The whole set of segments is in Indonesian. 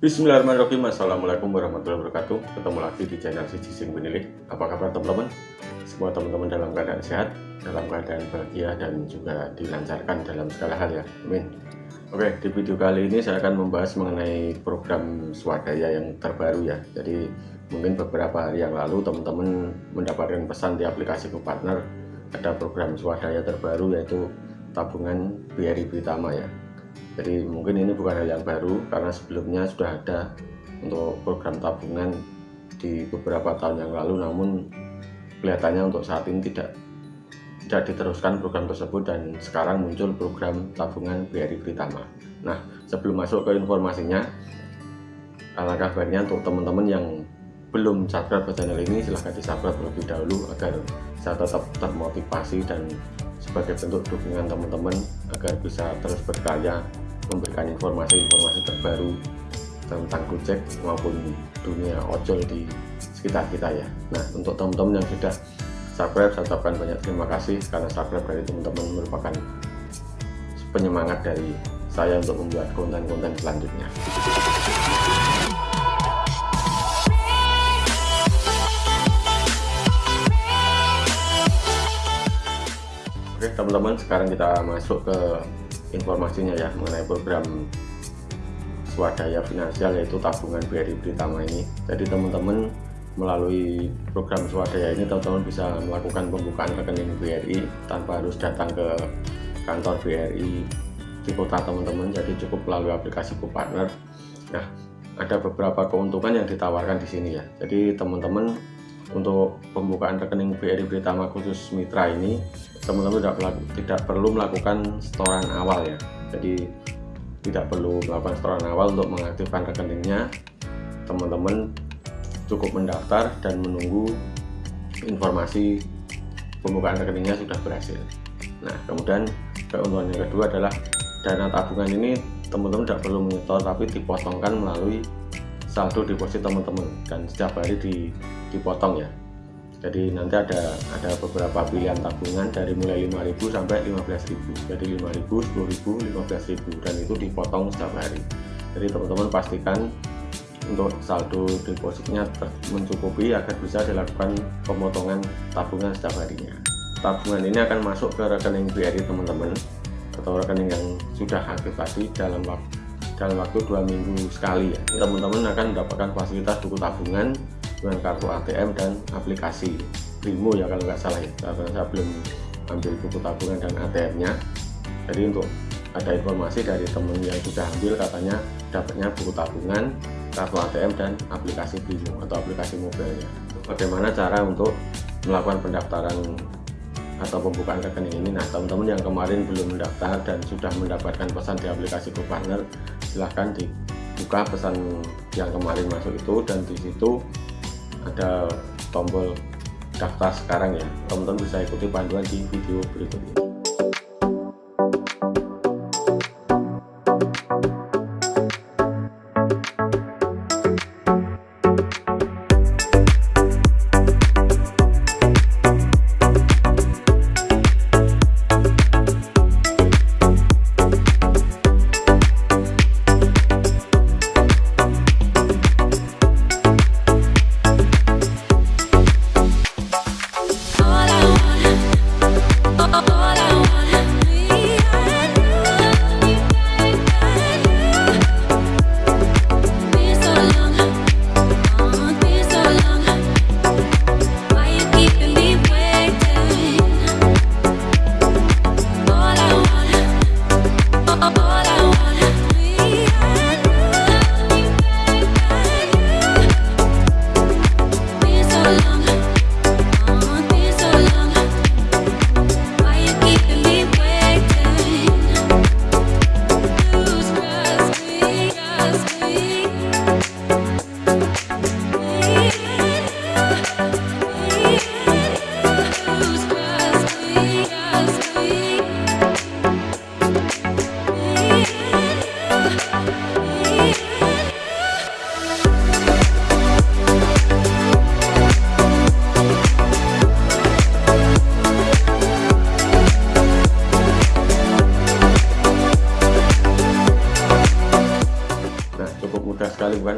Bismillahirrahmanirrahim. Assalamualaikum warahmatullahi wabarakatuh. Ketemu lagi di channel Siji Sing Penilih Apa kabar teman-teman? Semua teman-teman dalam keadaan sehat Dalam keadaan bahagia Dan juga dilancarkan dalam segala hal ya. Amin. Oke di video kali ini saya akan membahas mengenai program swadaya yang terbaru ya. Jadi mungkin beberapa hari yang lalu teman-teman mendapatkan pesan di aplikasi Partner Ada program swadaya terbaru yaitu tabungan BRI Pritama ya jadi mungkin ini bukan hal yang baru karena sebelumnya sudah ada untuk program tabungan di beberapa tahun yang lalu namun kelihatannya untuk saat ini tidak tidak diteruskan program tersebut dan sekarang muncul program tabungan BRI Pritama nah sebelum masuk ke informasinya alangkah baiknya untuk teman-teman yang belum subscribe ke channel ini silahkan di subscribe terlebih dahulu agar saya tetap termotivasi dan sebagai bentuk dukungan teman-teman agar bisa terus berkarya memberikan informasi-informasi terbaru tentang Gojek maupun dunia ojol di sekitar kita ya. Nah untuk teman-teman yang sudah subscribe saya ucapkan banyak terima kasih karena subscribe dari teman-teman merupakan penyemangat dari saya untuk membuat konten-konten selanjutnya teman-teman sekarang kita masuk ke informasinya ya mengenai program swadaya finansial yaitu tabungan BRI Pritama ini. Jadi teman-teman melalui program swadaya ini teman-teman bisa melakukan pembukaan rekening BRI tanpa harus datang ke kantor BRI. Di kota teman-teman jadi cukup melalui aplikasi GoPartner. Nah ada beberapa keuntungan yang ditawarkan di sini ya. Jadi teman-teman untuk pembukaan rekening BRI Pritama khusus mitra ini teman-teman tidak, tidak perlu melakukan setoran awal ya. Jadi tidak perlu melakukan setoran awal untuk mengaktifkan rekeningnya. Teman-teman cukup mendaftar dan menunggu informasi pembukaan rekeningnya sudah berhasil. Nah kemudian keuntungan yang kedua adalah dana tabungan ini teman-teman tidak perlu menyetor tapi dipotongkan melalui saldo deposit teman-teman. Dan setiap hari di, dipotong ya. Jadi nanti ada ada beberapa pilihan tabungan dari mulai 5000 sampai 15000 jadi 5000 10000 15000 dan itu dipotong setiap hari. Jadi teman-teman pastikan untuk saldo depositnya mencukupi agar bisa dilakukan pemotongan tabungan setiap harinya. Tabungan ini akan masuk ke rekening BRI teman-teman atau rekening yang sudah aktif tadi dalam waktu dalam waktu dua minggu sekali. Ya teman-teman akan mendapatkan fasilitas buku tabungan dengan kartu ATM dan aplikasi Primo ya kalau nggak salah ya. Karena saya belum ambil buku tabungan dan ATM nya jadi untuk ada informasi dari teman yang sudah ambil katanya dapatnya buku tabungan kartu ATM dan aplikasi Primo atau aplikasi mobilnya. Bagaimana cara untuk melakukan pendaftaran atau pembukaan rekening ini? Nah teman-teman yang kemarin belum mendaftar dan sudah mendapatkan pesan di aplikasi GoPartner silahkan dibuka pesan yang kemarin masuk itu dan di situ ada tombol daftar sekarang ya. Teman-teman bisa ikuti panduan di video berikut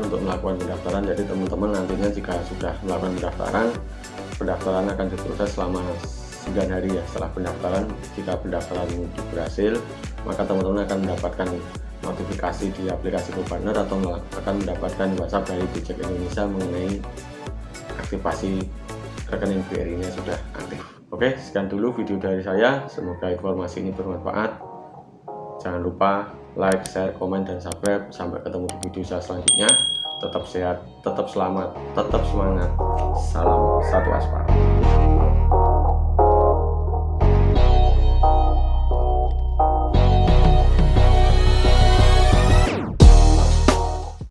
untuk melakukan pendaftaran. Jadi teman-teman nantinya jika sudah melakukan pendaftaran pendaftaran akan diproses selama 9 hari ya setelah pendaftaran. Jika pendaftaran berhasil maka teman-teman akan mendapatkan notifikasi di aplikasi GoPartner atau akan mendapatkan WhatsApp dari Gojek Indonesia mengenai aktivasi rekening BRI nya sudah aktif. Oke sekian dulu video dari saya. Semoga informasi ini bermanfaat. Jangan lupa like, share, komen, dan subscribe. Sampai ketemu di video saya selanjutnya. Tetap sehat, tetap selamat, tetap semangat. Salam satu aspal